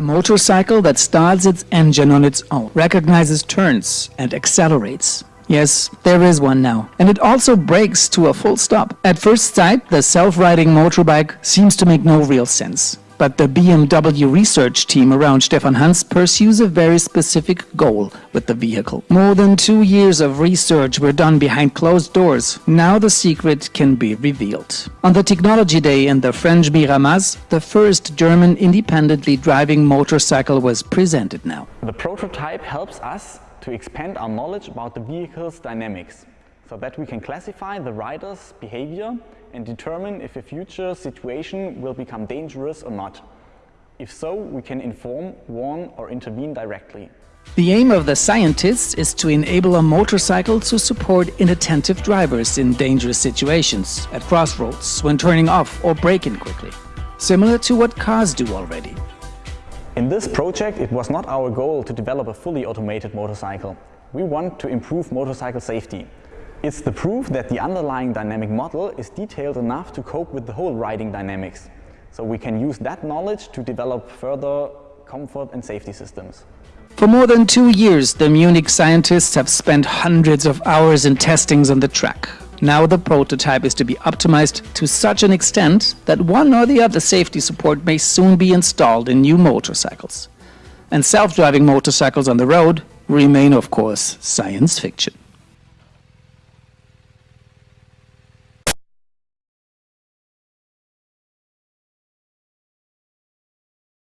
A motorcycle that starts its engine on its own, recognizes turns and accelerates. Yes, there is one now. And it also brakes to a full stop. At first sight, the self-riding motorbike seems to make no real sense. But the BMW research team around Stefan Hans pursues a very specific goal with the vehicle. More than two years of research were done behind closed doors. Now the secret can be revealed. On the Technology Day in the French Miramas, the first German independently driving motorcycle was presented now. The prototype helps us to expand our knowledge about the vehicle's dynamics so that we can classify the rider's behavior and determine if a future situation will become dangerous or not. If so, we can inform, warn or intervene directly. The aim of the scientists is to enable a motorcycle to support inattentive drivers in dangerous situations, at crossroads, when turning off or braking quickly. Similar to what cars do already. In this project, it was not our goal to develop a fully automated motorcycle. We want to improve motorcycle safety. It's the proof that the underlying dynamic model is detailed enough to cope with the whole riding dynamics. So we can use that knowledge to develop further comfort and safety systems. For more than two years, the Munich scientists have spent hundreds of hours in testings on the track. Now the prototype is to be optimized to such an extent that one or the other safety support may soon be installed in new motorcycles. And self-driving motorcycles on the road remain, of course, science fiction.